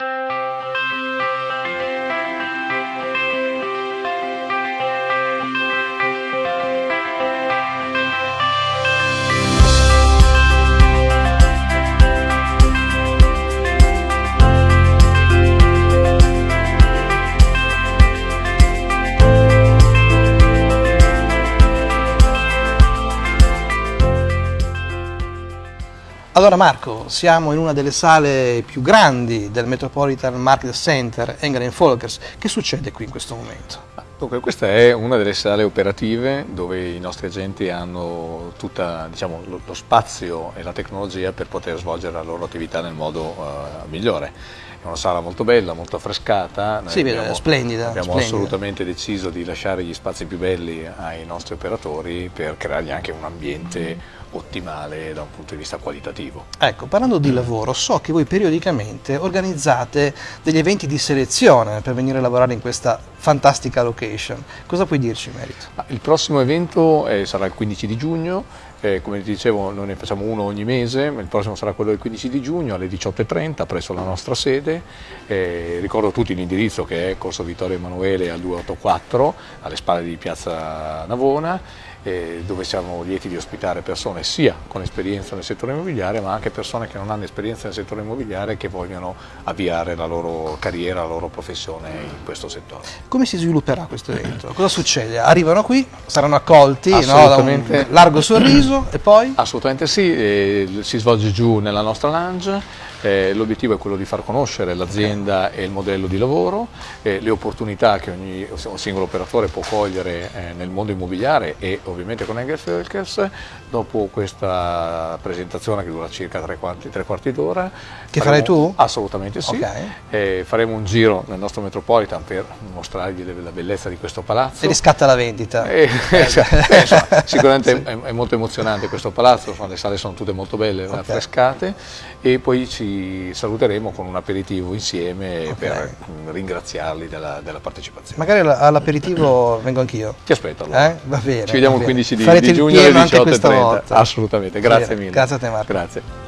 you Allora Marco, siamo in una delle sale più grandi del Metropolitan Market Center England Folkers. Che succede qui in questo momento? Dunque, questa è una delle sale operative dove i nostri agenti hanno tutto diciamo, lo spazio e la tecnologia per poter svolgere la loro attività nel modo uh, migliore. Una sala molto bella, molto affrescata. Noi sì, abbiamo, splendida. Abbiamo splendida. assolutamente deciso di lasciare gli spazi più belli ai nostri operatori per creargli anche un ambiente ottimale da un punto di vista qualitativo. Ecco, parlando di lavoro, so che voi periodicamente organizzate degli eventi di selezione per venire a lavorare in questa fantastica location. Cosa puoi dirci in merito? Il prossimo evento eh, sarà il 15 di giugno, eh, come dicevo noi ne facciamo uno ogni mese, il prossimo sarà quello del 15 di giugno alle 18.30 presso la nostra sede, eh, ricordo tutti l'indirizzo che è Corso Vittorio Emanuele al 284 alle spalle di Piazza Navona eh, dove siamo lieti di ospitare persone sia con esperienza nel settore immobiliare ma anche persone che non hanno esperienza nel settore immobiliare e che vogliono avviare la loro carriera, la loro professione in questo settore. Come si svilupperà questo evento? Cosa succede? Arrivano qui, saranno accolti no, da un largo sorriso e poi? Assolutamente sì, eh, si svolge giù nella nostra lounge eh, l'obiettivo è quello di far conoscere l'azienda e il modello di lavoro, eh, le opportunità che ogni singolo operatore può cogliere eh, nel mondo immobiliare e ovviamente con Engels Völkers. Dopo questa presentazione che dura circa tre quarti, tre quarti d'ora. Che faremo, farai tu? Assolutamente sì. Okay. Eh, faremo un giro nel nostro Metropolitan per mostrargli la bellezza di questo palazzo. E riscatta la vendita. Eh, eh, insomma, sicuramente sì. è, è, molto emozionante questo palazzo, le sale sono tutte molto belle, okay. affrescate e poi ci saluteremo con un aperitivo insieme okay. per ringraziarli della, della partecipazione. Magari all'aperitivo vengo anch'io. Ti aspetto allora. Eh? Va bene. Ci vediamo il 15 di, di giugno alle 18.30. Assolutamente, grazie mille. Grazie a te Marco. Grazie.